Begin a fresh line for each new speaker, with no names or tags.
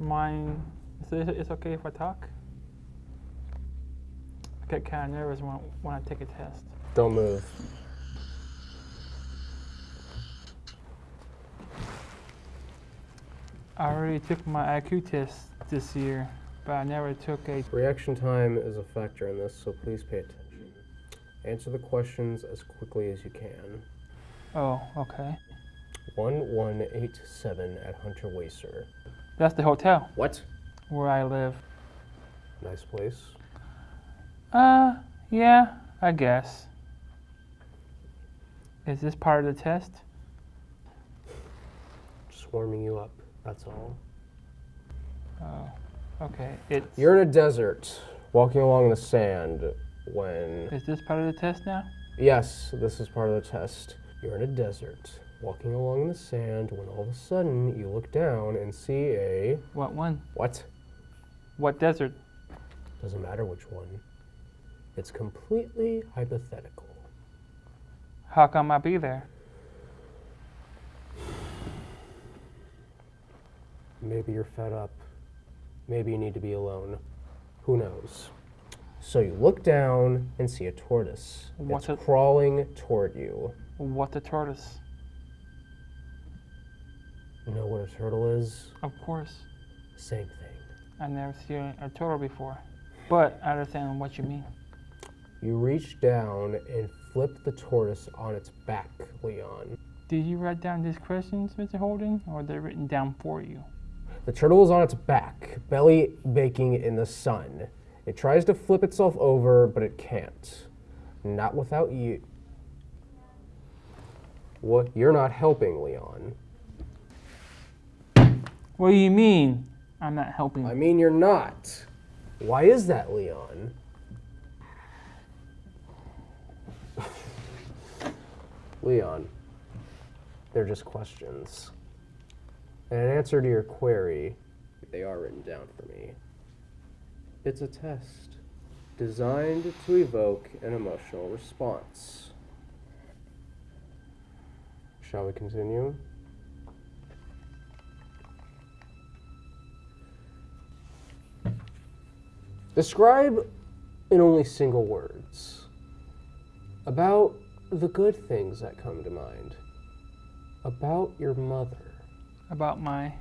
mind? Is it, it's okay if I talk? I get kind of nervous when, when I take a test.
Don't move.
I already took my IQ test this year, but I never took a.
Reaction time is a factor in this, so please pay attention. Answer the questions as quickly as you can.
Oh, okay.
1187 at Hunterwasser.
That's the hotel
What?
where I live.
Nice place.
Uh, yeah, I guess. Is this part of the test?
Just warming you up, that's all.
Oh, okay. It's.
You're in a desert, walking along the sand when.
Is this part of the test now?
Yes, this is part of the test. You're in a desert, walking along in the sand when all of a sudden you look down and see a.
What one?
What?
What desert?
Doesn't matter which one. It's completely hypothetical.
How come I be there?
Maybe you're fed up. Maybe you need to be alone. Who knows? So you look down and see a tortoise.
What's
it's
it-
crawling toward you.
What the tortoise?
Know a turtle is?
Of course.
Same thing.
I've never seen a turtle before, but I understand what you mean.
You reach down and flip the tortoise on its back, Leon.
Did you write down these questions, Mr. Holden, or are they written down for you?
The turtle is on its back, belly baking in the sun. It tries to flip itself over, but it can't. Not without you. What? You're not helping, Leon.
What do you mean? I'm not helping.
I mean, you're not. Why is that, Leon? Leon, they're just questions. And an answer to your query, they are written down for me. It's a test designed to evoke an emotional response. Shall we continue? Describe in only single words about the good things that come to mind, about your mother.
About my